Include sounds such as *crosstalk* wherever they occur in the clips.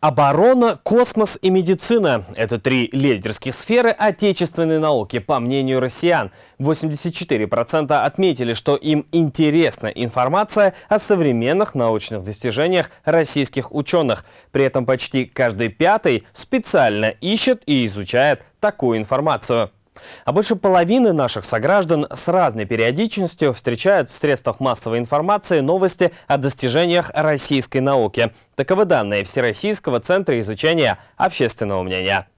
Оборона, космос и медицина – это три лидерских сферы отечественной науки, по мнению россиян. 84% отметили, что им интересна информация о современных научных достижениях российских ученых. При этом почти каждый пятый специально ищет и изучает такую информацию. А больше половины наших сограждан с разной периодичностью встречают в средствах массовой информации новости о достижениях российской науки. Таковы данные Всероссийского центра изучения общественного мнения.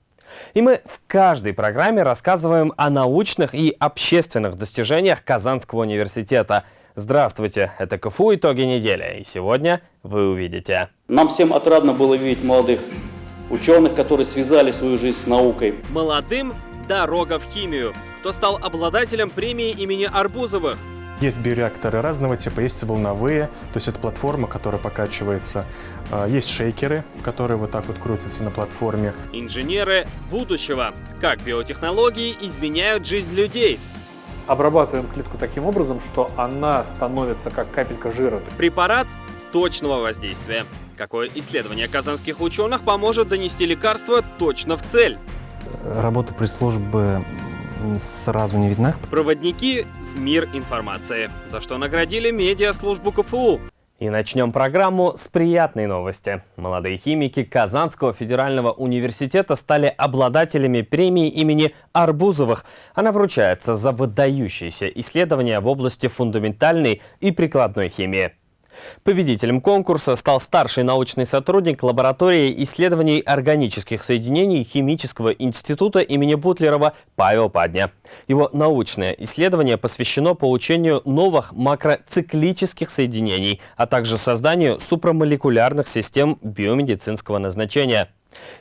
И мы в каждой программе рассказываем о научных и общественных достижениях Казанского университета. Здравствуйте, это КФУ «Итоги недели», и сегодня вы увидите. Нам всем отрадно было видеть молодых ученых, которые связали свою жизнь с наукой. Молодым «Дорога в химию», кто стал обладателем премии имени Арбузовых. Есть биореакторы разного типа, есть волновые, то есть это платформа, которая покачивается. А, есть шейкеры, которые вот так вот крутятся на платформе. Инженеры будущего. Как биотехнологии изменяют жизнь людей. Обрабатываем клетку таким образом, что она становится как капелька жира. Препарат точного воздействия. Какое исследование казанских ученых поможет донести лекарство точно в цель? Работа пресс-службы сразу не видна. Проводники в мир информации, за что наградили медиаслужбу КФУ. И начнем программу с приятной новости. Молодые химики Казанского федерального университета стали обладателями премии имени Арбузовых. Она вручается за выдающиеся исследования в области фундаментальной и прикладной химии. Победителем конкурса стал старший научный сотрудник лаборатории исследований органических соединений Химического института имени Бутлерова Павел Падня. Его научное исследование посвящено получению новых макроциклических соединений, а также созданию супрамолекулярных систем биомедицинского назначения.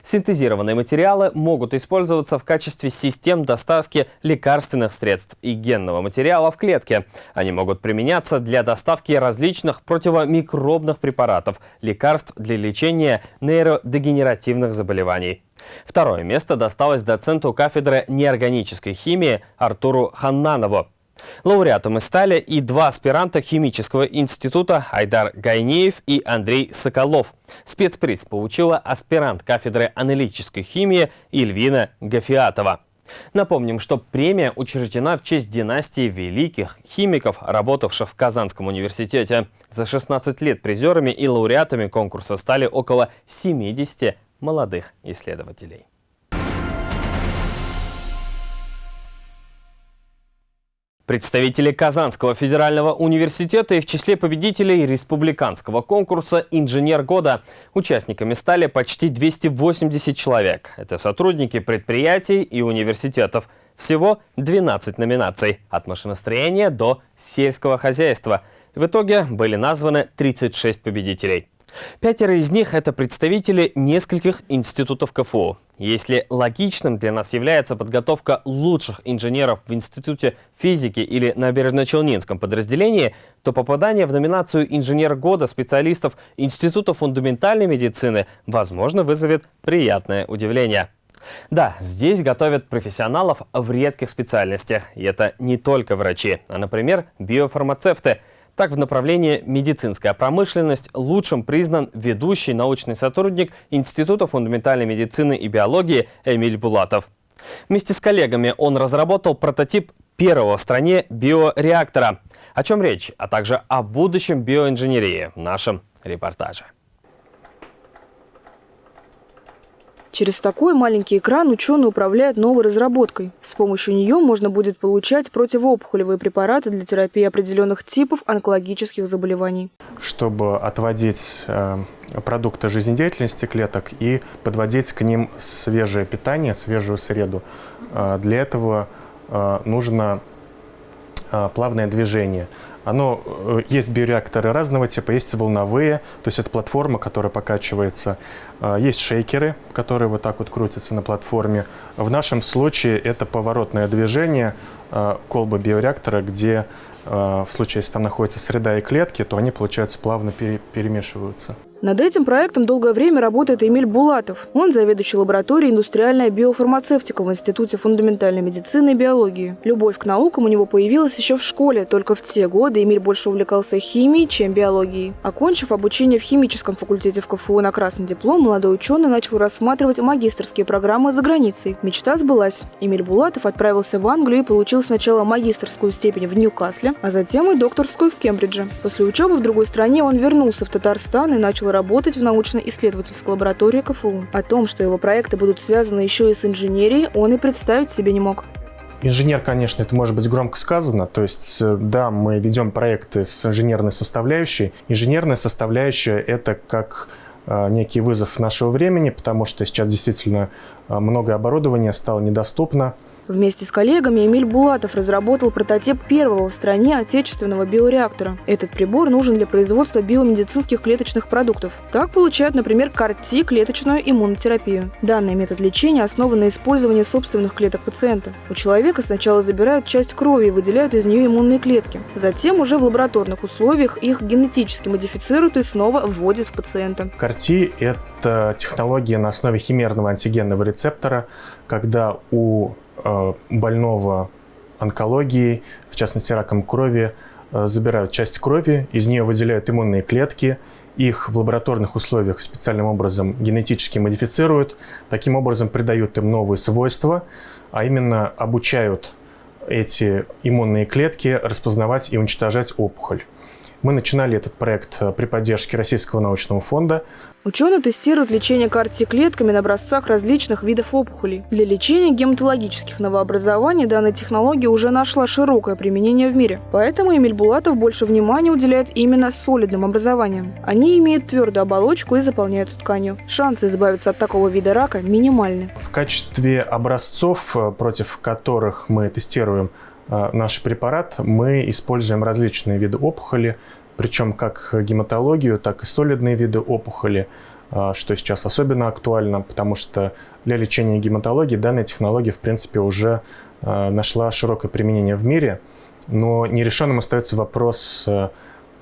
Синтезированные материалы могут использоваться в качестве систем доставки лекарственных средств и генного материала в клетке. Они могут применяться для доставки различных противомикробных препаратов, лекарств для лечения нейродегенеративных заболеваний. Второе место досталось доценту кафедры неорганической химии Артуру Ханнанову. Лауреатами стали и два аспиранта химического института Айдар Гайнеев и Андрей Соколов. Спецприз получила аспирант кафедры аналитической химии Ильвина Гафиатова. Напомним, что премия учреждена в честь династии великих химиков, работавших в Казанском университете. За 16 лет призерами и лауреатами конкурса стали около 70 молодых исследователей. Представители Казанского федерального университета и в числе победителей республиканского конкурса «Инженер года». Участниками стали почти 280 человек. Это сотрудники предприятий и университетов. Всего 12 номинаций – от машиностроения до сельского хозяйства. В итоге были названы 36 победителей. Пятеро из них – это представители нескольких институтов КФУ. Если логичным для нас является подготовка лучших инженеров в Институте физики или Набережно-Челнинском подразделении, то попадание в номинацию «Инженер года» специалистов Института фундаментальной медицины, возможно, вызовет приятное удивление. Да, здесь готовят профессионалов в редких специальностях. И это не только врачи, а, например, биофармацевты – так, в направлении медицинская промышленность лучшим признан ведущий научный сотрудник Института фундаментальной медицины и биологии Эмиль Булатов. Вместе с коллегами он разработал прототип первого в стране биореактора. О чем речь, а также о будущем биоинженерии в нашем репортаже. Через такой маленький экран ученые управляют новой разработкой. С помощью нее можно будет получать противоопухолевые препараты для терапии определенных типов онкологических заболеваний. Чтобы отводить э, продукты жизнедеятельности клеток и подводить к ним свежее питание, свежую среду, э, для этого э, нужно плавное движение. Оно, э, есть биореакторы разного типа, есть волновые, то есть это платформа, которая покачивается. Э, есть шейкеры, которые вот так вот крутятся на платформе. В нашем случае это поворотное движение э, колбы биореактора, где в случае, если там находится среда и клетки, то они, получается, плавно перемешиваются. Над этим проектом долгое время работает Эмиль Булатов. Он заведующий лабораторией «Индустриальная биофармацевтика» в Институте фундаментальной медицины и биологии. Любовь к наукам у него появилась еще в школе, только в те годы, Эмиль больше увлекался химией, чем биологией. Окончив обучение в химическом факультете в КФУ на красный диплом, молодой ученый начал рассматривать магистрские программы за границей. Мечта сбылась. Эмиль Булатов отправился в Англию и получил сначала магистрскую степень в Ньюкасле, а затем и докторскую в Кембридже. После учебы в другой стране он вернулся в Татарстан и начал работать в научно-исследовательской лаборатории КФУ. О том, что его проекты будут связаны еще и с инженерией, он и представить себе не мог. Инженер, конечно, это может быть громко сказано. То есть, э, да, мы ведем проекты с инженерной составляющей. Инженерная составляющая – это как э, некий вызов нашего времени, потому что сейчас действительно э, много оборудования стало недоступно. Вместе с коллегами Эмиль Булатов разработал прототип первого в стране отечественного биореактора. Этот прибор нужен для производства биомедицинских клеточных продуктов. Так получают, например, КАРТИ – клеточную иммунотерапию. Данный метод лечения основан на использовании собственных клеток пациента. У человека сначала забирают часть крови и выделяют из нее иммунные клетки. Затем уже в лабораторных условиях их генетически модифицируют и снова вводят в пациента. КАРТИ – это технология на основе химерного антигенного рецептора, когда у больного онкологией, в частности раком крови, э, забирают часть крови, из нее выделяют иммунные клетки, их в лабораторных условиях специальным образом генетически модифицируют, таким образом придают им новые свойства, а именно обучают эти иммунные клетки распознавать и уничтожать опухоль. Мы начинали этот проект э, при поддержке Российского научного фонда. Ученые тестируют лечение карти-клетками на образцах различных видов опухолей. Для лечения гематологических новообразований данная технология уже нашла широкое применение в мире. Поэтому Эмиль Булатов больше внимания уделяет именно солидным образованиям. Они имеют твердую оболочку и заполняются тканью. Шансы избавиться от такого вида рака минимальны. В качестве образцов, э, против которых мы тестируем а, наш препарат, мы используем различные виды опухоли, причем как гематологию, так и солидные виды опухоли, а, что сейчас особенно актуально, потому что для лечения гематологии данная технология, в принципе, уже а, нашла широкое применение в мире, но нерешенным остается вопрос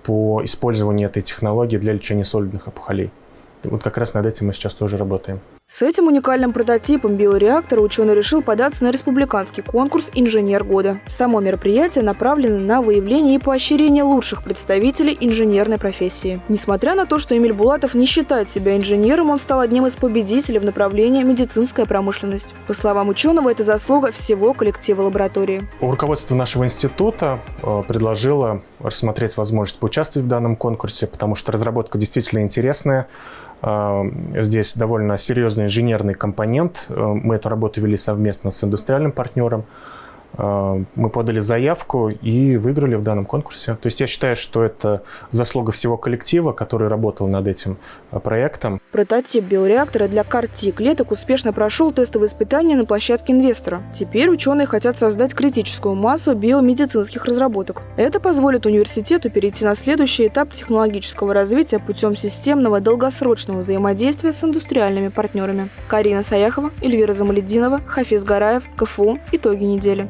по использованию этой технологии для лечения солидных опухолей. Вот как раз над этим мы сейчас тоже работаем. С этим уникальным прототипом биореактора ученый решил податься на республиканский конкурс «Инженер года». Само мероприятие направлено на выявление и поощрение лучших представителей инженерной профессии. Несмотря на то, что Эмиль Булатов не считает себя инженером, он стал одним из победителей в направлении медицинская промышленность. По словам ученого, это заслуга всего коллектива лаборатории. Руководство нашего института э, предложило рассмотреть возможность поучаствовать в данном конкурсе, потому что разработка действительно интересная. Э, здесь довольно серьезный серьезный инженерный компонент. Э, мы эту работу вели совместно с индустриальным партнером. Э, мы подали заявку и выиграли в данном конкурсе. То есть я считаю, что это заслуга всего коллектива, который работал над этим э, проектом. Прототип биореактора для карти клеток успешно прошел тестовые испытания на площадке инвестора. Теперь ученые хотят создать критическую массу биомедицинских разработок. Это позволит университету перейти на следующий этап технологического развития путем системного долгосрочного взаимодействия с индустриальными партнерами. Карина Саяхова, Эльвира Замалединова, Хафиз Гараев, КФУ. Итоги недели.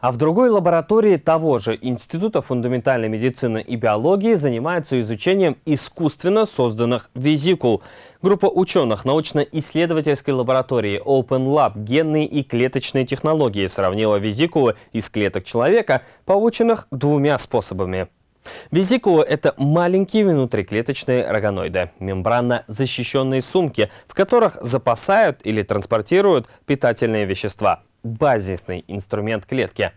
А в другой лаборатории того же Института фундаментальной медицины и биологии занимаются изучением искусственно созданных визикул. Группа ученых научно-исследовательской лаборатории Open Lab генные и клеточные технологии сравнила визикулы из клеток человека, полученных двумя способами. Визикулы – это маленькие внутриклеточные рогоноиды, мембранно защищенные сумки, в которых запасают или транспортируют питательные вещества – базисный инструмент клетки.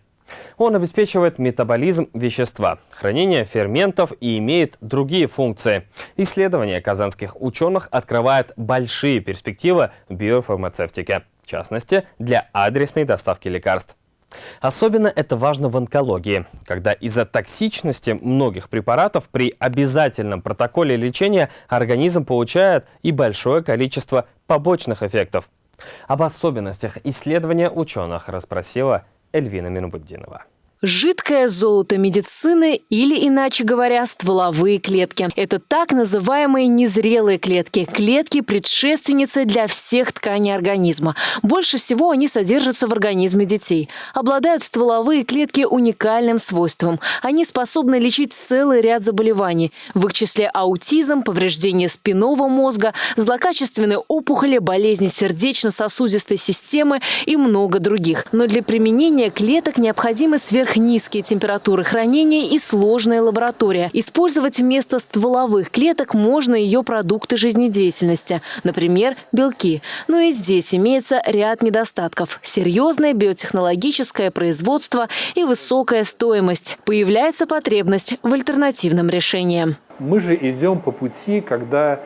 Он обеспечивает метаболизм вещества, хранение ферментов и имеет другие функции. Исследования казанских ученых открывают большие перспективы в биофармацевтике, в частности, для адресной доставки лекарств. Особенно это важно в онкологии, когда из-за токсичности многих препаратов при обязательном протоколе лечения организм получает и большое количество побочных эффектов. Об особенностях исследования ученых расспросила Эльвина Минубуддинова. Жидкое золото медицины или, иначе говоря, стволовые клетки. Это так называемые незрелые клетки. Клетки-предшественницы для всех тканей организма. Больше всего они содержатся в организме детей. Обладают стволовые клетки уникальным свойством. Они способны лечить целый ряд заболеваний. В их числе аутизм, повреждение спинного мозга, злокачественные опухоли, болезни сердечно-сосудистой системы и много других. Но для применения клеток необходимы сверх сверхнизкие температуры хранения и сложная лаборатория. Использовать вместо стволовых клеток можно ее продукты жизнедеятельности, например, белки. Но и здесь имеется ряд недостатков. Серьезное биотехнологическое производство и высокая стоимость. Появляется потребность в альтернативном решении. Мы же идем по пути, когда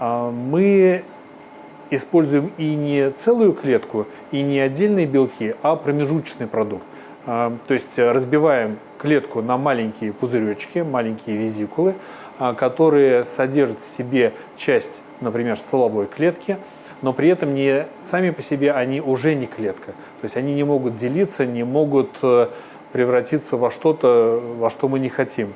а, мы используем и не целую клетку, и не отдельные белки, а промежуточный продукт. А, то есть разбиваем клетку на маленькие пузыречки, маленькие визикулы, а, которые содержат в себе часть, например, стволовой клетки, но при этом не сами по себе они уже не клетка. То есть они не могут делиться, не могут э, превратиться во что-то, во что мы не хотим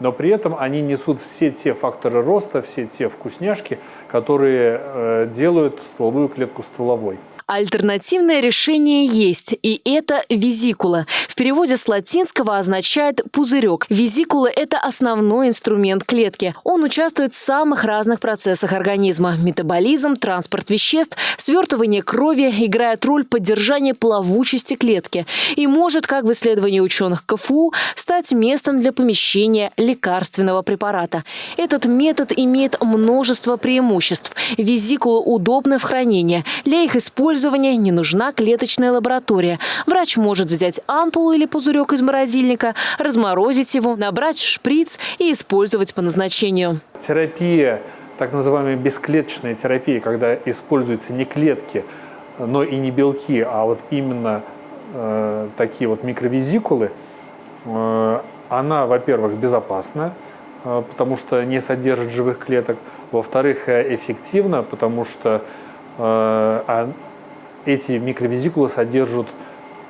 но при этом они несут все те факторы роста, все те вкусняшки, которые э, делают стволовую клетку стволовой. Альтернативное решение есть, и это визикула. В переводе с латинского означает «пузырек». Визикула – это основной инструмент клетки. Он участвует в самых разных процессах организма. Метаболизм, транспорт веществ, свертывание крови играет роль поддержания плавучести клетки и может, как в исследовании ученых КФУ, стать местом для помещения лекарственного препарата. Этот метод имеет множество преимуществ. Визикула удобна в хранении. Для их использования использования не нужна клеточная лаборатория. Врач может взять ампулу или пузырек из морозильника, разморозить его, набрать шприц и использовать по назначению. Терапия, так называемая бесклеточная терапия, когда используются не клетки, но и не белки, а вот именно э, такие вот микровизикулы, э, она, во-первых, безопасна, э, потому что не содержит живых клеток. Во-вторых, э, эффективна, потому что э, эти микровизикулы содержат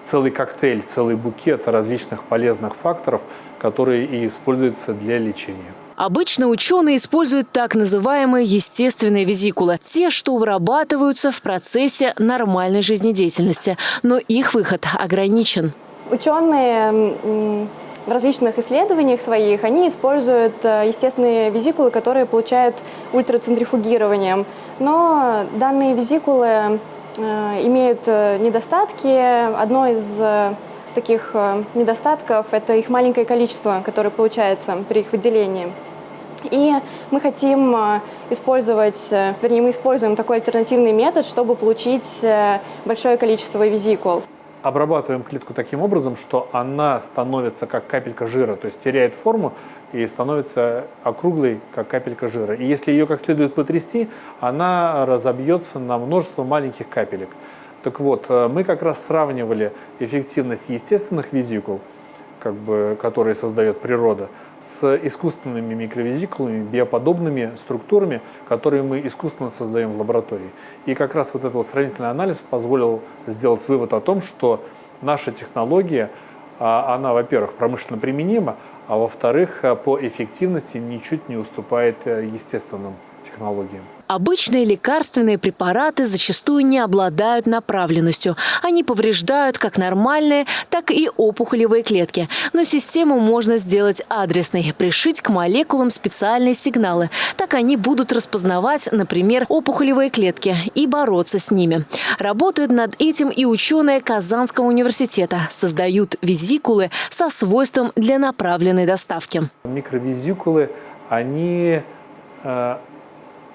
целый коктейль, целый букет различных полезных факторов, которые и используются для лечения. Обычно ученые используют так называемые естественные визикулы, те, что вырабатываются в процессе нормальной жизнедеятельности, но их выход ограничен. Ученые в различных исследованиях своих они используют э, естественные визикулы, которые получают ультрацентрифугированием. Но данные визикулы имеют э, недостатки. Одно из э, таких недостатков – это их маленькое количество, которое получается при их выделении. И мы хотим использовать, вернее, мы используем такой альтернативный метод, чтобы получить большое количество визикул обрабатываем клетку таким образом, что она становится как капелька жира, то есть теряет форму и становится округлой, как капелька жира. И если ее как следует потрясти, она разобьется на множество маленьких капелек. Так вот, э, мы как раз сравнивали эффективность естественных визикул – как бы, которые создает природа, с искусственными микровизикулами, биоподобными структурами, которые мы искусственно создаем в лаборатории. И как раз вот этот сравнительный анализ позволил сделать вывод о том, что наша технология, а, она, во-первых, промышленно применима, а во-вторых, по эффективности ничуть не уступает э, естественным технологиям. Обычные лекарственные препараты зачастую не обладают направленностью. Они повреждают как нормальные, так и опухолевые клетки. Но систему можно сделать адресной, пришить к молекулам специальные сигналы. Так они будут распознавать, например, опухолевые клетки и бороться с ними. Работают над этим и ученые Казанского университета. Создают визикулы со свойством для направленной доставки. Микровизикулы, они э,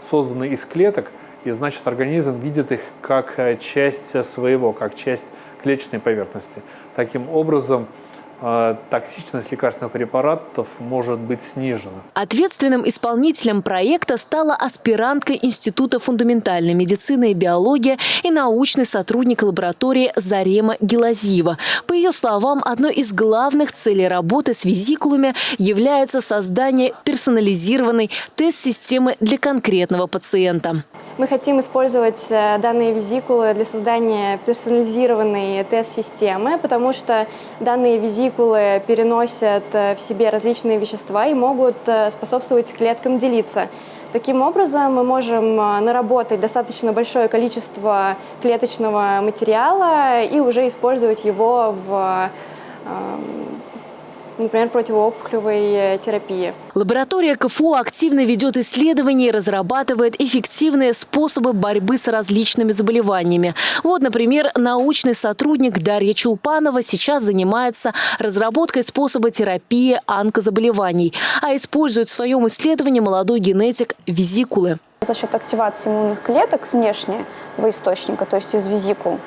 созданы из клеток, и значит организм видит их как э, часть своего, как часть клеточной поверхности. Таким образом, токсичность лекарственных препаратов может быть снижена. Ответственным исполнителем проекта стала аспирантка Института фундаментальной медицины и биологии и научный сотрудник лаборатории Зарема Гелазиева. По ее словам, одной из главных целей работы с визикулами является создание персонализированной тест-системы для конкретного пациента. Мы хотим использовать э, данные визикулы для создания персонализированной тест-системы, потому что данные визикулы переносят э, в себе различные вещества и могут э, способствовать клеткам делиться. Таким образом, мы можем наработать достаточно большое количество клеточного материала и уже использовать его в, эм, например, противоопухолевой терапии. Лаборатория КФУ активно ведет исследования и разрабатывает эффективные способы борьбы с различными заболеваниями. Вот, например, научный сотрудник Дарья Чулпанова сейчас занимается разработкой способа терапии онкозаболеваний, а использует в своем исследовании молодой генетик визикулы. За счет активации иммунных клеток с внешнего источника, то есть из визикул,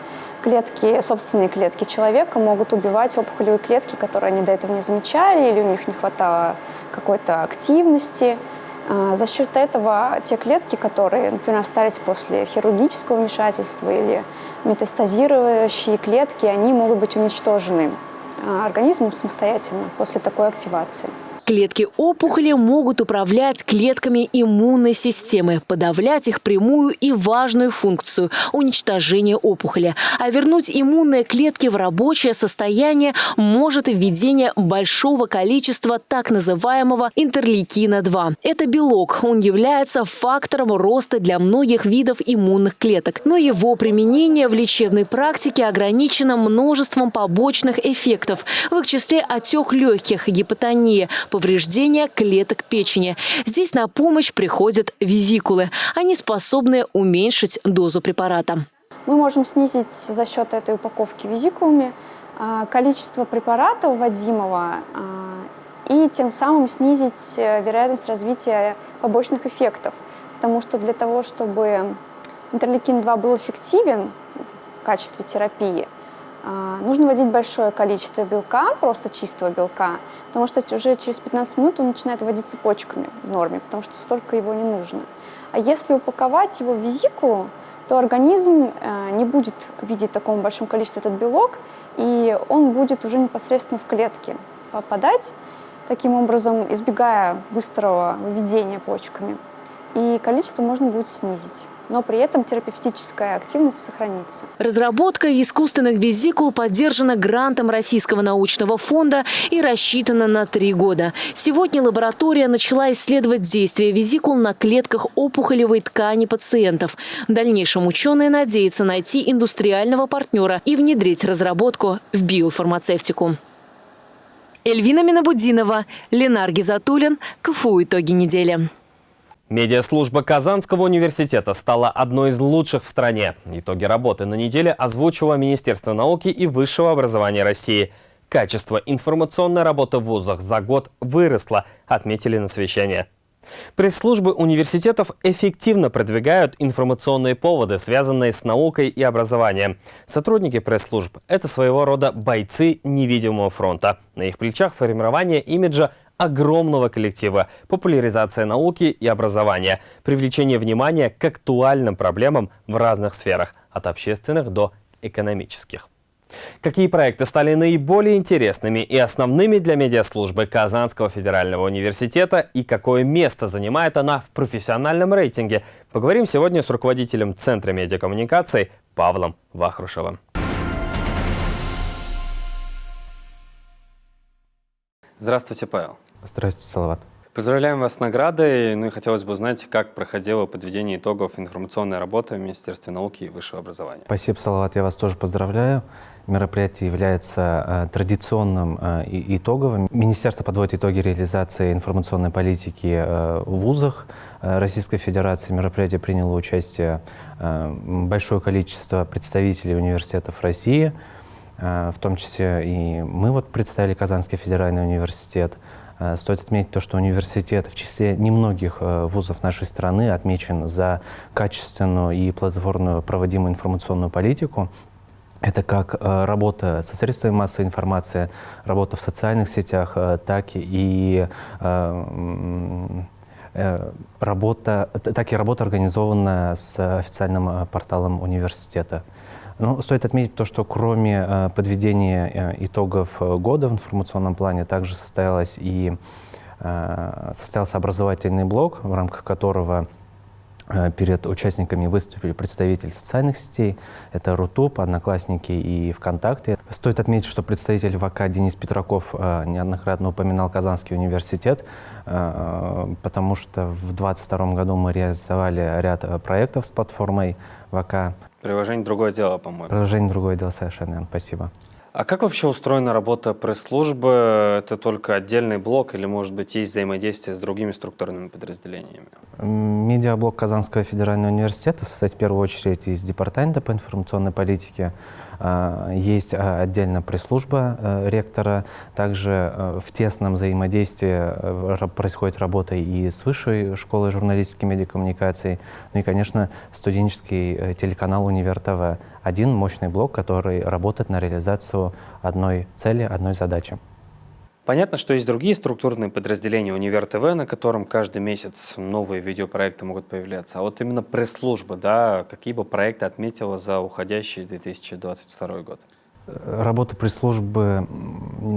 клетки, собственные клетки человека могут убивать опухолевые клетки, которые они до этого не замечали, или у них не хватало какой-то активности. А, за счет этого те клетки, которые, например, остались после хирургического вмешательства или метастазирующие клетки, они могут быть уничтожены а, организмом самостоятельно после такой активации. Клетки опухоли могут управлять клетками иммунной системы, подавлять их прямую и важную функцию – уничтожение опухоли. А вернуть иммунные клетки в рабочее состояние может введение большого количества так называемого интерлейкина-2. Это белок. Он является фактором роста для многих видов иммунных клеток. Но его применение в лечебной практике ограничено множеством побочных эффектов. В их числе отек легких, гипотония, повреждения клеток печени. Здесь на помощь приходят визикулы. Они способны уменьшить дозу препарата. Мы можем снизить за счет этой упаковки визикулами а, количество препарата вводимого а, и тем самым снизить э, вероятность развития побочных эффектов. Потому что для того, чтобы интерлейкин-2 был эффективен в качестве терапии, нужно вводить большое количество белка, просто чистого белка, потому что уже через 15 минут он начинает вводить цепочками в норме, потому что столько его не нужно. А если упаковать его в визикулу, то организм э, не будет видеть в таком большом этот белок, и он будет уже непосредственно в клетке попадать, таким образом избегая быстрого выведения почками. И количество можно будет снизить но при этом терапевтическая активность сохранится. Разработка искусственных визикул поддержана грантом Российского научного фонда и рассчитана на три года. Сегодня лаборатория начала исследовать действие визикул на клетках опухолевой ткани пациентов. В дальнейшем ученые надеются найти индустриального партнера и внедрить разработку в биофармацевтику. Эльвина Минабудинова, Ленар Гизатуллин, КФУ «Итоги недели». Медиаслужба Казанского университета стала одной из лучших в стране. Итоги работы на неделе озвучило Министерство науки и высшего образования России. Качество информационной работы в вузах за год выросло, отметили на совещании. Пресс-службы университетов эффективно продвигают информационные поводы, связанные с наукой и образованием. Сотрудники пресс-служб – это своего рода бойцы невидимого фронта. На их плечах формирование имиджа огромного коллектива, популяризация науки и образования, привлечение внимания к актуальным проблемам в разных сферах, от общественных до экономических. Какие проекты стали наиболее интересными и основными для медиаслужбы Казанского федерального университета и какое место занимает она в профессиональном рейтинге, поговорим сегодня с руководителем Центра медиакоммуникаций Павлом Вахрушевым. Здравствуйте, Павел. Здравствуйте, Салават. Поздравляем вас с наградой. Ну и хотелось бы узнать, как проходило подведение итогов информационной работы в Министерстве науки и высшего образования. Спасибо, Салават. Я вас тоже поздравляю. Мероприятие является э, традиционным э, и итоговым. Министерство подводит итоги реализации информационной политики э, в вузах Российской Федерации. Мероприятие приняло участие большое количество представителей университетов России, в том числе и мы вот представили Казанский федеральный университет. Э, стоит отметить то, что университет в числе немногих э, вузов нашей страны отмечен за качественную и плодотворную проводимую информационную политику. Это как э, работа со средствами массовой информации, работа в социальных сетях, так и работа, так и работа организованная с официальным порталом университета. Ну, стоит отметить то, что кроме э, подведения э, итогов э, года в информационном плане, также состоялось и состоялся образовательный блок, в рамках которого перед участниками выступили представители социальных сетей. Это Рутуб, Одноклассники и ВКонтакте. Стоит отметить, что представитель ВК Денис Петраков неоднократно упоминал Казанский университет, потому что в 2022 году мы реализовали ряд проектов с платформой ВК. Приложение «Другое дело», по-моему. Приложение «Другое дело» совершенно, спасибо. А как вообще устроена работа пресс-службы? Это только отдельный блок или, может быть, есть взаимодействие с другими структурными подразделениями? Медиаблок Казанского федерального университета состоит в первую очередь из департамента по информационной политике, есть а, отдельно пресс-служба э, ректора, также э, в тесном взаимодействии э, происходит работа и с Высшей школой журналистики и медиакоммуникаций, ну и, конечно, студенческий телеканал «Универ ТВ». Один мощный блок, который работает на реализацию одной цели, одной задачи. Понятно, что есть другие структурные подразделения Универ ТВ, на котором каждый месяц новые видеопроекты могут появляться. А вот именно пресс-служба, да, какие бы проекты отметила за уходящий 2022 год? Работа пресс-службы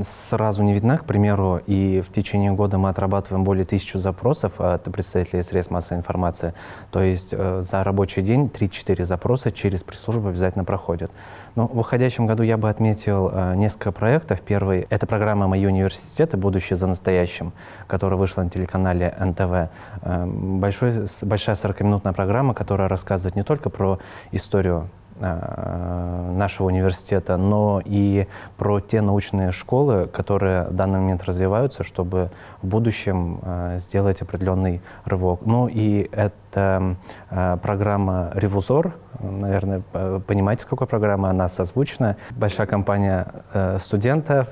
сразу не видна, к примеру, и в течение года мы отрабатываем более тысячи запросов от представителей средств массовой информации. То есть э, за рабочий день 3-4 запроса через пресс-службу обязательно проходят. Но в уходящем году я бы отметил э, несколько проектов. Первый — это программа «Мои университеты. Будущее за настоящим», которая вышла на телеканале НТВ. Э, большой, большая 40-минутная программа, которая рассказывает не только про историю нашего университета, но и про те научные школы, которые в данный момент развиваются, чтобы в будущем э, сделать определенный рывок. Ну и это э, программа «Ревузор», наверное, понимаете, с какой она созвучна. Большая компания студентов,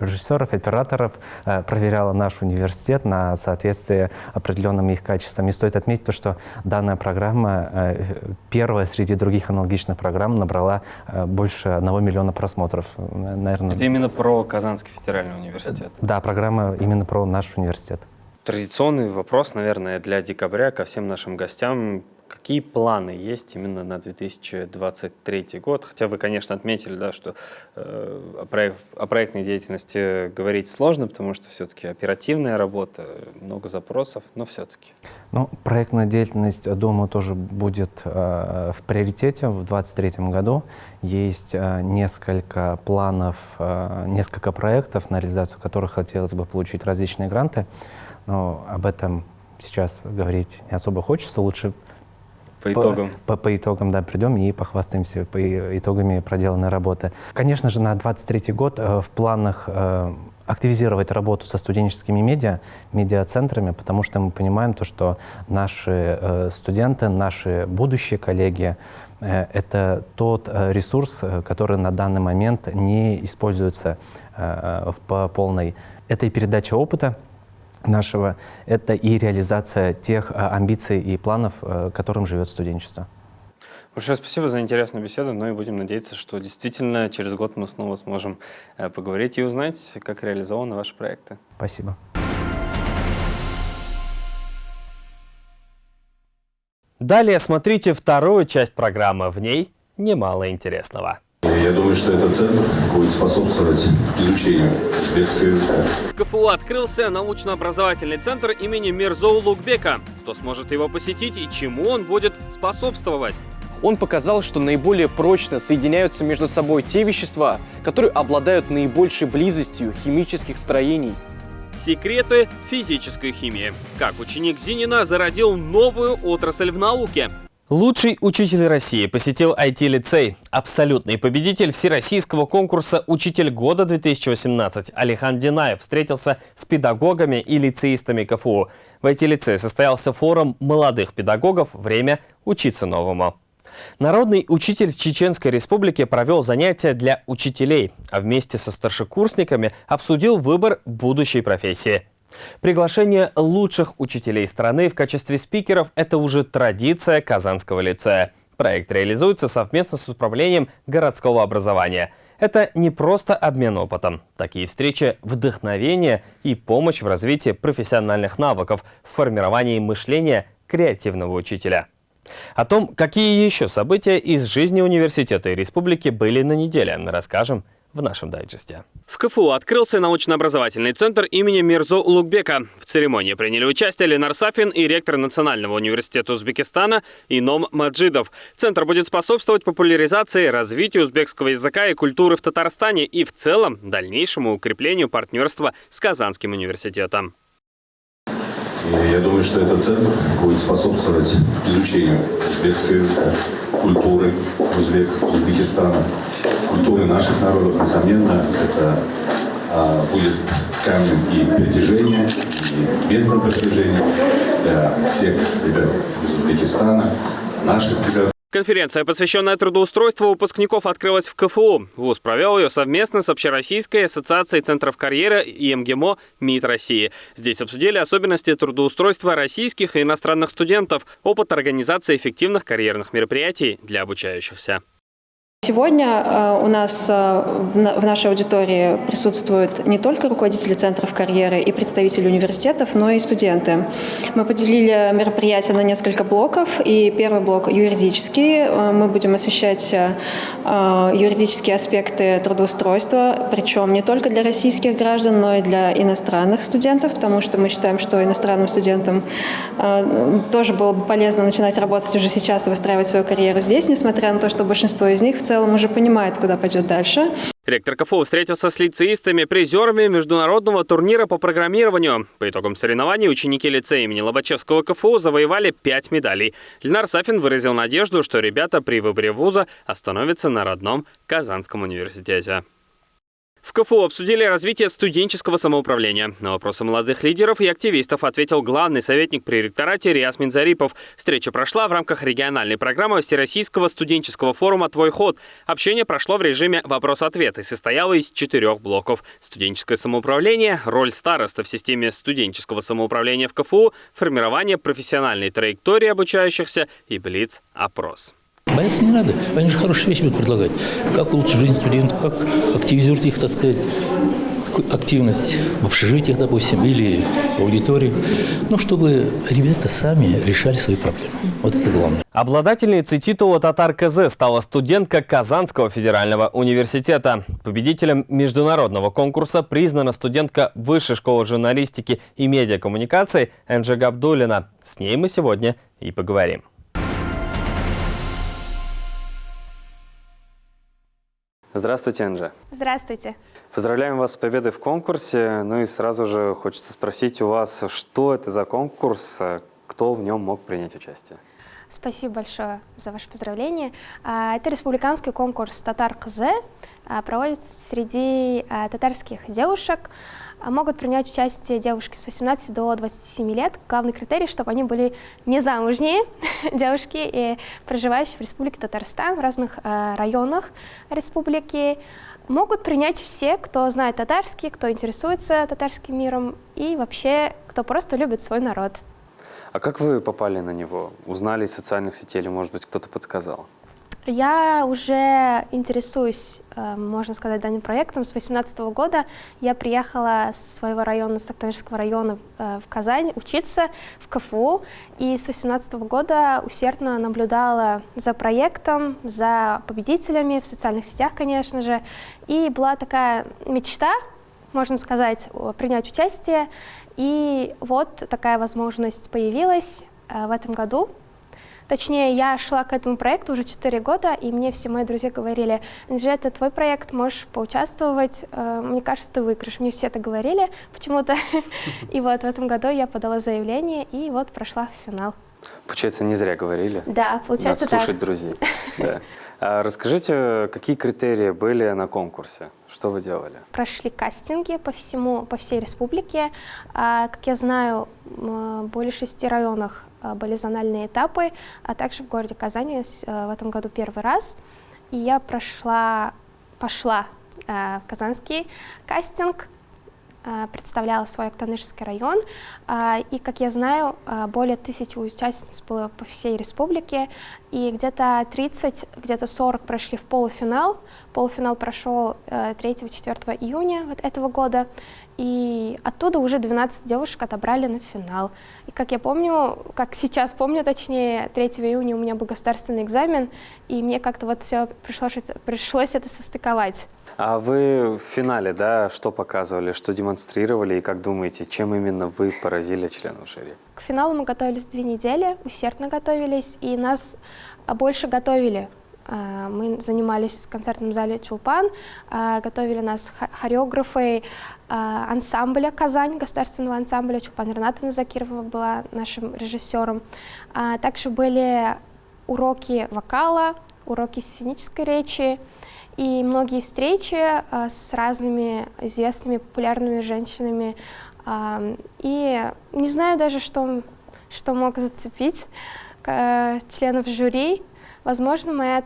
режиссеров, операторов э, проверяла наш университет на соответствие определенным их качествам. И стоит отметить то, что данная программа, э, первая среди других аналогичных программ, набрала э, больше одного миллиона просмотров. Наверное, Это именно про Казанский федеральный университет? Да, программа именно про наш университет. Традиционный вопрос, наверное, для декабря ко всем нашим гостям. Какие планы есть именно на 2023 год? Хотя вы, конечно, отметили, да, что э, о, проект, о проектной деятельности говорить сложно, потому что все-таки оперативная работа, много запросов, но все-таки. Ну, проектная деятельность, думаю, тоже будет э, в приоритете в 2023 году. Есть э, несколько планов, э, несколько проектов, на реализацию которых хотелось бы получить различные гранты, но об этом сейчас говорить не особо хочется. Лучше по итогам. По, по, по итогам, да, придем и похвастаемся по итогами проделанной работы. Конечно же, на 23 год э, в планах э, активизировать работу со студенческими медиа, медиацентрами, потому что мы понимаем то, что наши э, студенты, наши будущие коллеги, э, это тот э, ресурс, э, который на данный момент не используется э, по полной. Это и передача опыта, нашего, это и реализация тех а, амбиций и планов, а, которым живет студенчество. Большое спасибо за интересную беседу, ну и будем надеяться, что действительно через год мы снова сможем э, поговорить и узнать, как реализованы ваши проекты. Спасибо. Далее смотрите вторую часть программы, в ней немало интересного. Я думаю, что этот центр будет способствовать изучению узбекского языка. В КФУ открылся научно-образовательный центр имени Мирзоу Лукбека. Кто сможет его посетить и чему он будет способствовать? Он показал, что наиболее прочно соединяются между собой те вещества, которые обладают наибольшей близостью химических строений. Секреты физической химии. Как ученик Зинина зародил новую отрасль в науке – Лучший учитель России посетил IT-лицей. Абсолютный победитель всероссийского конкурса «Учитель года 2018» Алихан Динаев встретился с педагогами и лицеистами КФУ. В IT-лицее состоялся форум молодых педагогов «Время учиться новому». Народный учитель Чеченской республике провел занятия для учителей, а вместе со старшекурсниками обсудил выбор будущей профессии – Приглашение лучших учителей страны в качестве спикеров – это уже традиция Казанского лицея. Проект реализуется совместно с управлением городского образования. Это не просто обмен опытом. Такие встречи – вдохновение и помощь в развитии профессиональных навыков, в формировании мышления креативного учителя. О том, какие еще события из жизни университета и республики были на неделе, расскажем в нашем дайджесте. В КФУ открылся научно-образовательный центр имени Мирзо Улугбека. В церемонии приняли участие Ленар Сафин и ректор Национального университета Узбекистана Ином Маджидов. Центр будет способствовать популяризации, развитию узбекского языка и культуры в Татарстане и в целом дальнейшему укреплению партнерства с Казанским университетом. Я думаю, что этот центр будет способствовать изучению узбекской культуры Узбек, Узбекистана культуры наших народов, несомненно, это а, будет камнем и притяжения, и местным притяжением для всех ребят из Узбекистана, наших ребят. Конференция, посвященная трудоустройству выпускников, открылась в КФУ. ВУЗ провел ее совместно с Общероссийской ассоциацией центров карьеры и МГИМО МИД России. Здесь обсудили особенности трудоустройства российских и иностранных студентов, опыт организации эффективных карьерных мероприятий для обучающихся. Сегодня э, у нас э, в нашей аудитории присутствуют не только руководители центров карьеры и представители университетов, но и студенты. Мы поделили мероприятие на несколько блоков, и первый блок юридический. Э, мы будем освещать юридические аспекты трудоустройства, причем не только для российских граждан, но и для иностранных студентов, потому что мы считаем, что иностранным студентам тоже было бы полезно начинать работать уже сейчас и выстраивать свою карьеру здесь, несмотря на то, что большинство из них в целом уже понимает, куда пойдет дальше. Ректор КФУ встретился с лицеистами, призерами международного турнира по программированию. По итогам соревнований ученики лицея имени Лобачевского КФУ завоевали пять медалей. Ленар Сафин выразил надежду, что ребята при выборе вуза остановятся на родном Казанском университете. В КФУ обсудили развитие студенческого самоуправления. На вопросы молодых лидеров и активистов ответил главный советник при ректорате Риас Минзарипов. Встреча прошла в рамках региональной программы Всероссийского студенческого форума «Твой ход». Общение прошло в режиме вопрос-ответ и состояло из четырех блоков. Студенческое самоуправление, роль староста в системе студенческого самоуправления в КФУ, формирование профессиональной траектории обучающихся и блиц-опрос. Бояться не надо. Они же хорошие вещи будут предлагать. Как улучшить жизнь студентов, как активизировать их, так сказать, активность в общежитиях, допустим, или в аудиториях, ну, чтобы ребята сами решали свои проблемы. Вот это главное. Обладательницей титула «Татар КЗ» стала студентка Казанского федерального университета. Победителем международного конкурса признана студентка Высшей школы журналистики и медиакоммуникаций Энджи Габдулина. С ней мы сегодня и поговорим. Здравствуйте, Анжа. Здравствуйте. Поздравляем вас с победой в конкурсе. Ну и сразу же хочется спросить у вас, что это за конкурс, кто в нем мог принять участие? Спасибо большое за ваше поздравление. А, это республиканский конкурс «Татар КЗ». А, проводится среди а, татарских девушек. Могут принять участие девушки с 18 до 27 лет. Главный критерий, чтобы они были не замужние *laughs* девушки и проживающие в Республике Татарстан, в разных районах республики. Могут принять все, кто знает татарский, кто интересуется татарским миром и вообще, кто просто любит свой народ. А как вы попали на него? Узнали из социальных сетей или, может быть, кто-то подсказал? Я уже интересуюсь, э, можно сказать, данным проектом. С 2018 года я приехала с своего района, с Октябрьского района э, в Казань учиться в КФУ. И с 2018 года усердно наблюдала за проектом, за победителями в социальных сетях, конечно же. И была такая мечта, можно сказать, принять участие. И вот такая возможность появилась э, в этом году. Точнее, я шла к этому проекту уже 4 года, и мне все мои друзья говорили, Анжи, это твой проект, можешь поучаствовать, э, мне кажется, ты выиграешь. Мне все это говорили почему-то. *laughs* И вот в этом году я подала заявление, и вот прошла в финал. Получается, не зря говорили. Да, получается Надо слушать друзей. *laughs* Да. А расскажите, какие критерии были на конкурсе? Что вы делали? Прошли кастинги по всему, по всей республике. А, как я знаю, более шести районах были зональные этапы, а также в городе Казани а, в этом году первый раз. И я прошла, пошла в казанский кастинг, Э, представляла свой Актанышский район. Э, и, как я знаю, э, более тысячи участниц было по всей республике, и где-то 30, где-то 40 прошли в полуфинал. Полуфинал прошел 3-4 июня вот этого года, и оттуда уже 12 девушек отобрали на финал. И как я помню, как сейчас помню, точнее, 3 июня у меня был государственный экзамен, и мне как-то вот все пришлось, пришлось это состыковать. А вы в финале, да, что показывали, что демонстрировали, и как думаете, чем именно вы поразили членов жюри? К финалу мы готовились две недели, усердно готовились, и нас больше готовили. А, мы занимались в концертном зале «Чулпан», а, готовили нас хореографы а, ансамбля «Казань», государственного ансамбля. Чулпан Ренатовна Закирова была нашим режиссером. Также были уроки вокала, уроки сценической речи, и многие встречи с разными известными, популярными женщинами. И не знаю даже, что, что мог зацепить членов жюри. Возможно, моя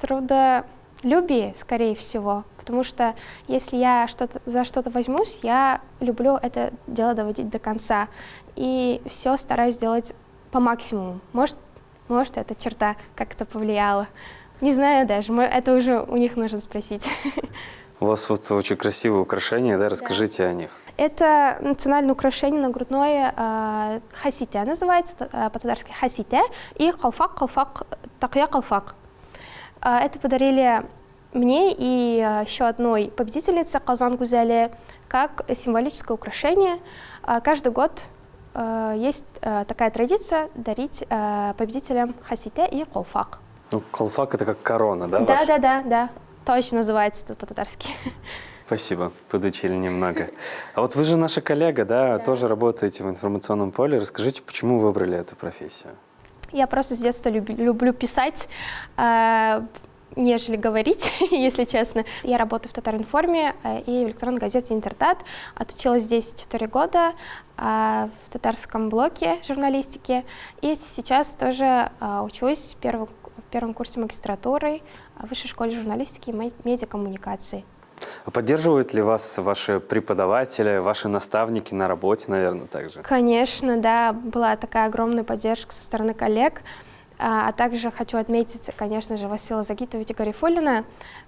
трудолюбие, скорее всего, потому что если я что за что-то возьмусь, я люблю это дело доводить до конца, и все стараюсь делать по максимуму. Может, может эта черта как-то повлияла. Не знаю даже, это уже у них нужно спросить. У вас вот очень красивые украшения, да? Расскажите да. о них. Это национальное украшение нагрудное э, хасите, называется э, по-татарски хасите, и калфак, калфак, такья калфак. Э, это подарили мне и э, еще одной победительнице Казан Гузели как символическое украшение. Э, каждый год э, есть такая традиция дарить победителям хасите и колфак. Ну, колфак это как корона, да? Да, да, да, да. Точно называется по-татарски. Спасибо, подучили немного. *laughs* А вот вы же наша коллега, да, да, тоже работаете в информационном поле. Расскажите, почему вы выбрали эту профессию? Я просто с детства люб, люблю писать, нежели говорить, *laughs* если честно. Я работаю в Татаринформе э, и в электронной газете «Интертат». Отучилась здесь 4 года э, в татарском блоке журналистики. И сейчас тоже э, учусь в первом, в первом курсе магистратуры в Высшей школе журналистики и медиакоммуникации. А поддерживают ли вас ваши преподаватели, ваши наставники на работе, наверное, также? Конечно, да, была такая огромная поддержка со стороны коллег. А, а также хочу отметить, конечно же, Васила Загитовича Гарифулина.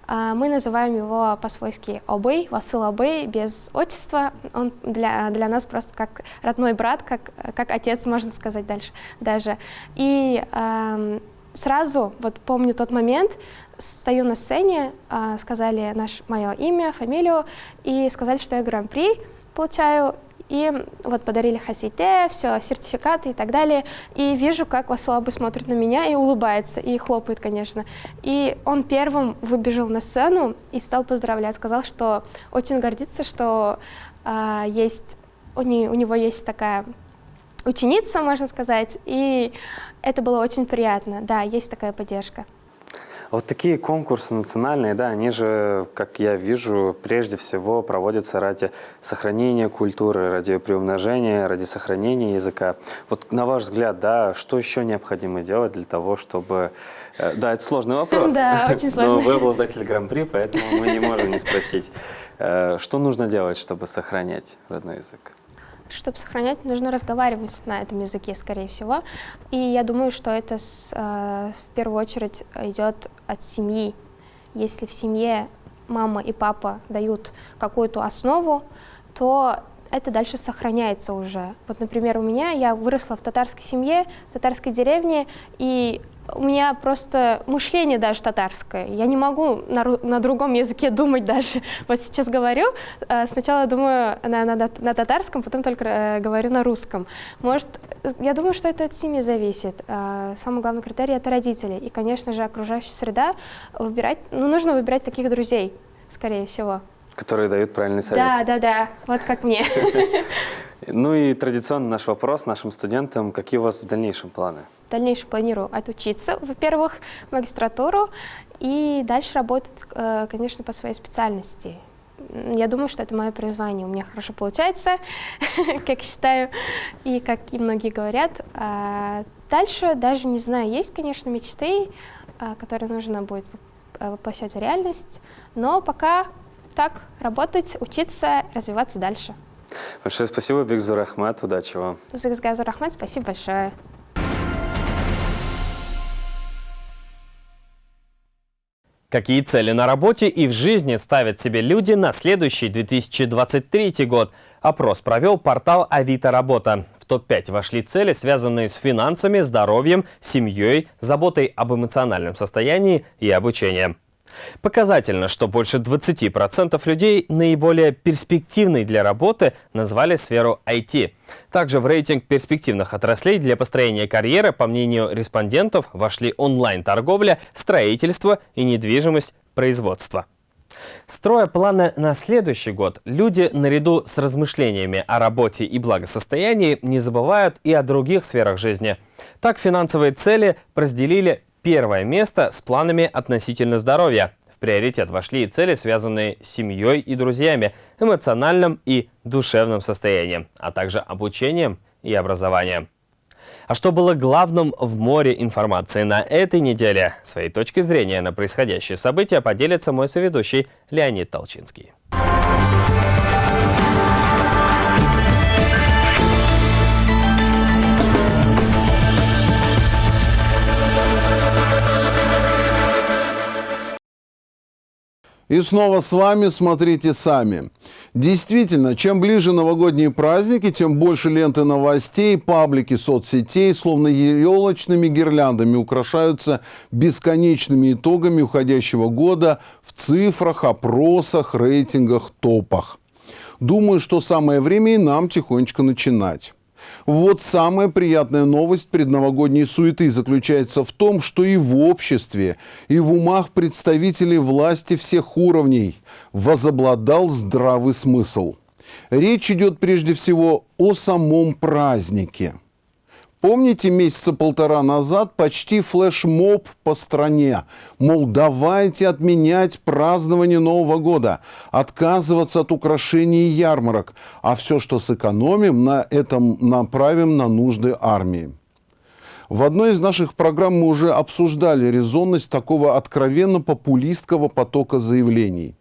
А, мы называем его по-свойски Обей, Васил Обей, без отчества. Он для, для нас просто как родной брат, как, как отец, можно сказать дальше даже. И э, сразу, вот помню тот момент, стою на сцене, а, сказали наш, мое имя, фамилию, и сказали, что я гран-при получаю, и вот подарили хасите, все, сертификаты и так далее. И вижу, как Васулабы смотрит на меня и улыбается, и хлопает, конечно. И он первым выбежал на сцену и стал поздравлять, сказал, что очень гордится, что а, есть, у, не, у него есть такая ученица, можно сказать, и это было очень приятно. Да, есть такая поддержка. Вот такие конкурсы национальные, да, они же, как я вижу, прежде всего проводятся ради сохранения культуры, ради приумножения, ради сохранения языка. Вот на ваш взгляд, да, что еще необходимо делать для того, чтобы... Э, да, это сложный вопрос. Да, очень сложный. Но вы обладатель гран-при, поэтому мы не можем не спросить. Э, что нужно делать, чтобы сохранять родной язык? Чтобы сохранять, нужно разговаривать на этом языке, скорее всего. И я думаю, что это с, э, в первую очередь идет от семьи. Если в семье мама и папа дают какую-то основу, то это дальше сохраняется уже. Вот, например, у меня, я выросла в татарской семье, в татарской деревне, и у меня просто мышление даже татарское. Я не могу на, на другом языке думать даже. *laughs* Вот сейчас говорю, э, сначала думаю на, на, на татарском, потом только э, говорю на русском. Может, я думаю, что это от семьи зависит. Э, самый главный критерий — это родители. И, конечно же, окружающая среда. Выбирать, ну, нужно выбирать таких друзей, скорее всего. Которые дают правильный совет. Да, да, да. Вот как мне. *laughs* Ну и традиционно наш вопрос нашим студентам. Какие у вас в дальнейшем планы? В дальнейшем планирую отучиться, во-первых, магистратуру, и дальше работать, э, конечно, по своей специальности. Я думаю, что это мое призвание. У меня хорошо получается, *laughs* как считаю, и как и многие говорят. А дальше даже не знаю, есть, конечно, мечты, а, которые нужно будет воплощать в реальность, но пока так, работать, учиться, развиваться дальше. Большое спасибо, Бигзур Ахмад. Удачи вам. Бигзур Ахмад, спасибо большое. Какие цели на работе и в жизни ставят себе люди на следующий 2023 год? Опрос провел портал Авито Работа. В топ-5 вошли цели, связанные с финансами, здоровьем, семьей, заботой об эмоциональном состоянии и обучением. Показательно, что больше 20% людей наиболее перспективной для работы назвали сферу IT. Также в рейтинг перспективных отраслей для построения карьеры, по мнению респондентов, вошли онлайн-торговля, строительство и недвижимость производства. Строя планы на следующий год, люди наряду с размышлениями о работе и благосостоянии не забывают и о других сферах жизни. Так финансовые цели разделили первое место с планами относительно здоровья. приоритет вошли и цели, связанные с семьей и друзьями, эмоциональным и душевным состоянием, а также обучением и образованием. А что было главным в море информации на этой неделе? Своей точки зрения на происходящие события поделится мой соведущий Леонид Толчинский. И снова с вами «Смотрите сами». Действительно, чем ближе новогодние праздники, тем больше ленты новостей, паблики соцсетей, словно елочными гирляндами украшаются бесконечными итогами уходящего года в цифрах, опросах, рейтингах, топах. Думаю, что самое время и нам тихонечко начинать. Вот самая приятная новость предновогодней суеты заключается в том, что и в обществе, и в умах представителей власти всех уровней возобладал здравый смысл. Речь идет прежде всего о самом празднике – Помните, месяца полтора назад почти флешмоб по стране. Мол, давайте отменять празднование Нового года, отказываться от украшений и ярмарок, а все, что сэкономим, на этом направим на нужды армии. В одной из наших программ мы уже обсуждали резонность такого откровенно популистского потока заявлений.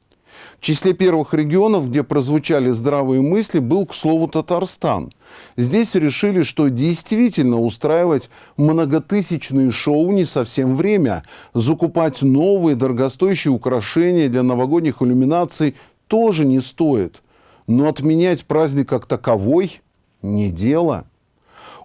В числе первых регионов, где прозвучали здравые мысли, был, к слову, Татарстан. Здесь решили, что действительно устраивать многотысячные шоу не совсем время. Закупать новые дорогостоящие украшения для новогодних иллюминаций тоже не стоит. Но отменять праздник как таковой – не дело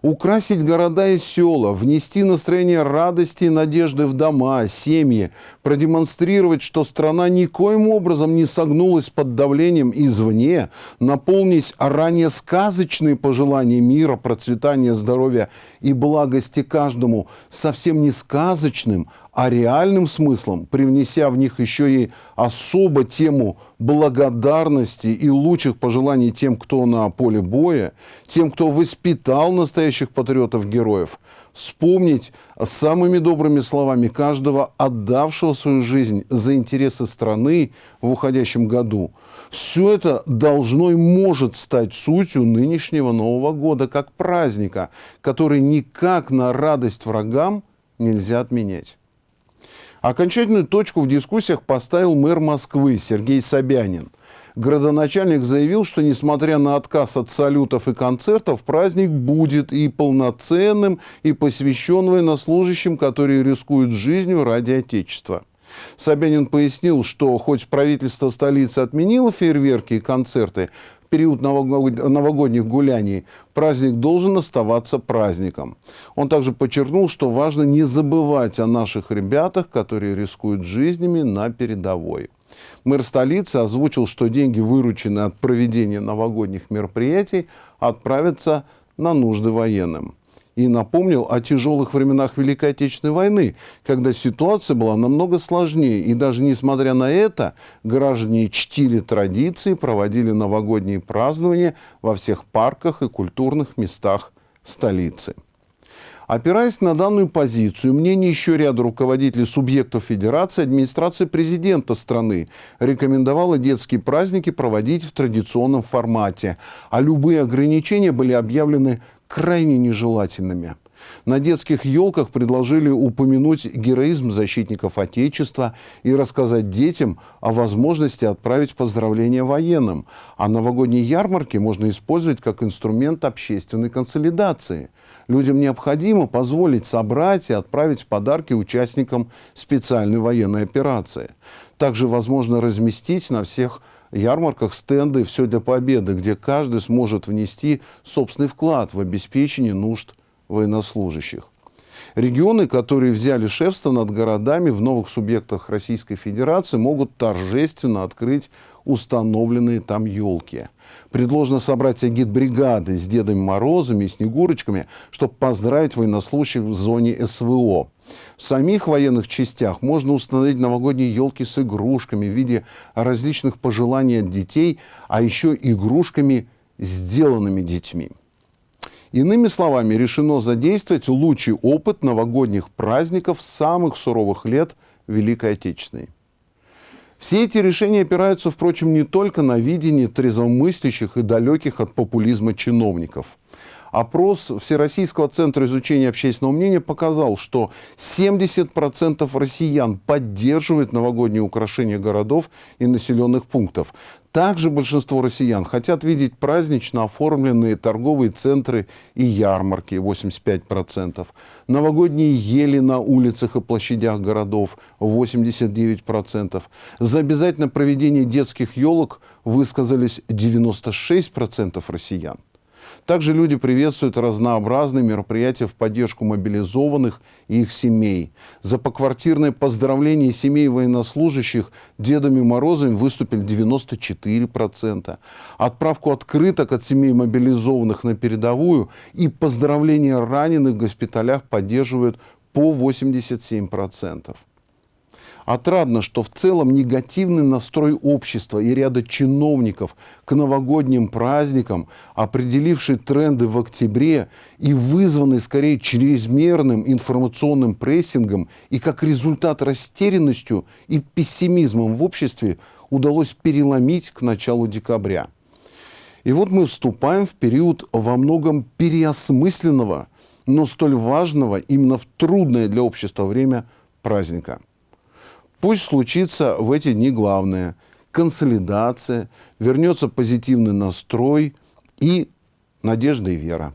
украсить города и села, внести настроение радости и надежды в дома, семьи, продемонстрировать, что страна никоим образом не согнулась под давлением извне, наполнить ранее сказочные пожелания мира, процветания, здоровья и благости каждому совсем не сказочным, а реальным смыслом, привнеся в них еще и особо тему благодарности и лучших пожеланий тем, кто на поле боя, тем, кто воспитал настоящих патриотов-героев, вспомнить самыми добрыми словами каждого, отдавшего свою жизнь за интересы страны в уходящем году. Все это должно и может стать сутью нынешнего Нового года, как праздника, который никак на радость врагам нельзя отменять. Окончательную точку в дискуссиях поставил мэр Москвы Сергей Собянин. Градоначальник заявил, что несмотря на отказ от салютов и концертов, праздник будет и полноценным, и посвящен военнослужащим, которые рискуют жизнью ради Отечества. Собянин пояснил, что хоть правительство столицы отменило фейерверки и концерты, период новогодних гуляний праздник должен оставаться праздником. Он также подчеркнул, что важно не забывать о наших ребятах, которые рискуют жизнями на передовой. Мэр столицы озвучил, что деньги, вырученные от проведения новогодних мероприятий, отправятся на нужды военным и напомнил о тяжелых временах Великой Отечественной войны, когда ситуация была намного сложнее. И даже несмотря на это, граждане чтили традиции, проводили новогодние празднования во всех парках и культурных местах столицы. Опираясь на данную позицию, мнение еще ряда руководителей субъектов Федерации, администрация президента страны рекомендовала детские праздники проводить в традиционном формате, а любые ограничения были объявлены крайне нежелательными. На детских елках предложили упомянуть героизм защитников Отечества и рассказать детям о возможности отправить поздравления военным. А новогодние ярмарки можно использовать как инструмент общественной консолидации. Людям необходимо позволить собрать и отправить подарки участникам специальной военной операции. Также возможно разместить на всех ярмарках стенды «Все для победы», где каждый сможет внести собственный вклад в обеспечение нужд военнослужащих. Регионы, которые взяли шефство над городами в новых субъектах Российской Федерации, могут торжественно открыть установленные там елки. Предложено собрать агитбригады с Дедами Морозами и Снегурочками, чтобы поздравить военнослужащих в зоне СВО. В самих военных частях можно установить новогодние елки с игрушками в виде различных пожеланий от детей, а еще игрушками, сделанными детьми. Иными словами, решено задействовать лучший опыт новогодних праздников самых суровых лет Великой Отечественной. Все эти решения опираются, впрочем, не только на видение трезвомыслящих и далеких от популизма чиновников – Опрос Всероссийского центра изучения общественного мнения показал, что 70% россиян поддерживают новогодние украшения городов и населенных пунктов. Также большинство россиян хотят видеть празднично оформленные торговые центры и ярмарки 85%, новогодние ели на улицах и площадях городов 89%. За обязательное проведение детских елок высказались 96% россиян. Также люди приветствуют разнообразные мероприятия в поддержку мобилизованных и их семей. За поквартирное поздравление семей военнослужащих Дедами Морозами выступили 94%. Отправку открыток от семей мобилизованных на передовую и поздравления раненых в госпиталях поддерживают по 87%. Отрадно, что в целом негативный настрой общества и ряда чиновников к новогодним праздникам, определивший тренды в октябре и вызванный скорее чрезмерным информационным прессингом и как результат растерянностью и пессимизмом в обществе, удалось переломить к началу декабря. И вот мы вступаем в период во многом переосмысленного, но столь важного именно в трудное для общества время праздника – Пусть случится в эти дни главное – консолидация, вернется позитивный настрой и надежда и вера.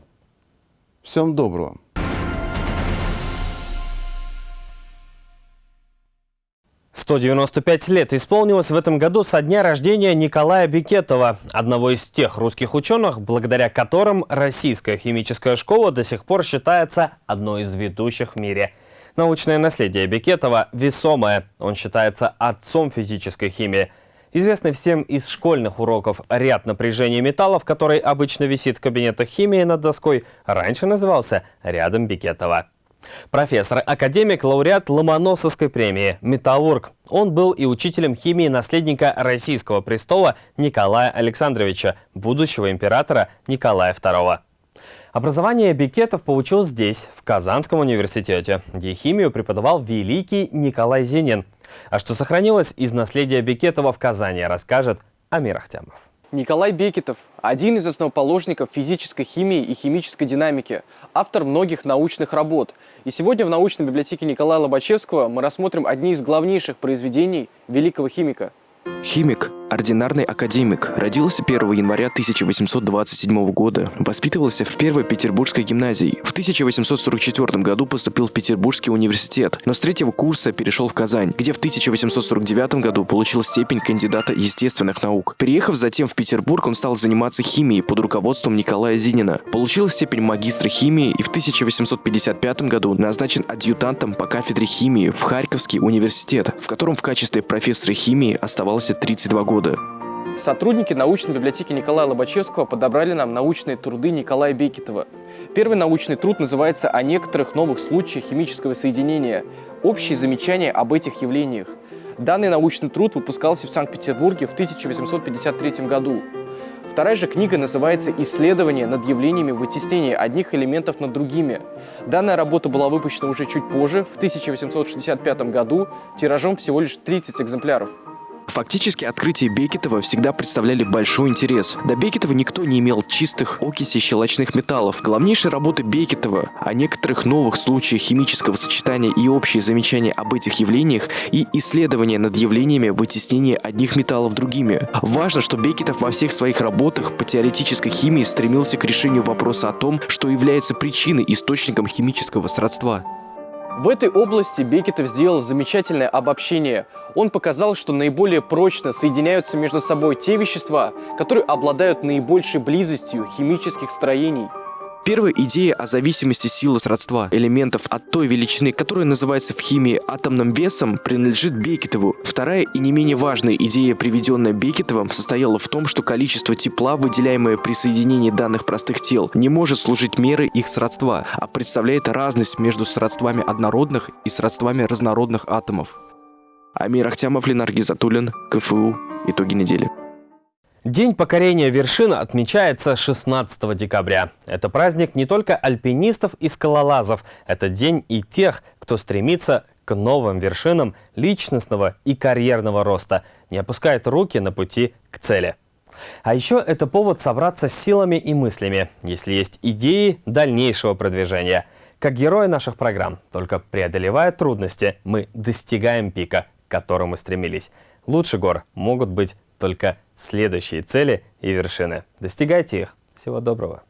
Всем доброго! Сто девяносто пять лет исполнилось в этом году со дня рождения Николая Бикетова, одного из тех русских ученых, благодаря которым российская химическая школа до сих пор считается одной из ведущих в мире – Научное наследие Бекетова весомое. Он считается отцом физической химии. Известный всем из школьных уроков ряд напряжения металлов, который обычно висит в кабинетах химии над доской, раньше назывался рядом Бекетова. Профессор-академик, лауреат Ломоносовской премии, металлург. Он был и учителем химии наследника российского престола Николая Александровича, будущего императора Николая II. Образование Бикетов получил здесь, в Казанском университете, где химию преподавал великий Николай Зенин. А что сохранилось из наследия Бикетова в Казани, расскажет Амир Ахтямов. Николай Бекетов – один из основоположников физической химии и химической динамики, автор многих научных работ. И сегодня в научной библиотеке Николая Лобачевского мы рассмотрим одни из главнейших произведений великого химика. Химик Ординарный академик. Родился 1 января 1827 года. Воспитывался в Первой Петербургской гимназии. В 1844 году поступил в Петербургский университет, но с третьего курса перешел в Казань, где в 1849 году получил степень кандидата естественных наук. Переехав затем в Петербург, он стал заниматься химией под руководством Николая Зинина. Получил степень магистра химии и в 1855 году назначен адъютантом по кафедре химии в Харьковский университет, в котором в качестве профессора химии оставался 32 года года. Сотрудники научной библиотеки Николая Лобачевского подобрали нам научные труды Николая Бекетова. Первый научный труд называется «О некоторых новых случаях химического соединения. Общие замечания об этих явлениях». Данный научный труд выпускался в Санкт-Петербурге в 1853 году. Вторая же книга называется «Исследование над явлениями вытеснения одних элементов над другими». Данная работа была выпущена уже чуть позже, в 1865 году, тиражом всего лишь 30 экземпляров. Фактически открытия Бекетова всегда представляли большой интерес. До Бекетова никто не имел чистых окисей щелочных металлов. Главнейшая работа Бекетова о некоторых новых случаях химического сочетания и общие замечания об этих явлениях и исследования над явлениями вытеснения одних металлов другими. Важно, что Бекетов во всех своих работах по теоретической химии стремился к решению вопроса о том, что является причиной источником химического сродства. В этой области Бекетов сделал замечательное обобщение. Он показал, что наиболее прочно соединяются между собой те вещества, которые обладают наибольшей близостью химических строений. Первая идея о зависимости силы сродства элементов от той величины, которая называется в химии атомным весом, принадлежит Бекетову. Вторая и не менее важная идея, приведенная Бекетовым, состояла в том, что количество тепла, выделяемое при соединении данных простых тел, не может служить мерой их сродства, а представляет разность между сродствами однородных и сродствами разнородных атомов. Амир Ахтямов, Ленар Гизатуллин, КФУ. Итоги недели. День покорения вершин отмечается 16 декабря. Это праздник не только альпинистов и скалолазов, это день и тех, кто стремится к новым вершинам личностного и карьерного роста. не опускает руки на пути к цели. А еще это повод собраться с силами и мыслями, если есть идеи дальнейшего продвижения. Как герои наших программ, только преодолевая трудности, мы достигаем пика, к которому стремились. Лучше гор могут быть только следующие цели и вершины. Достигайте их. Всего доброго.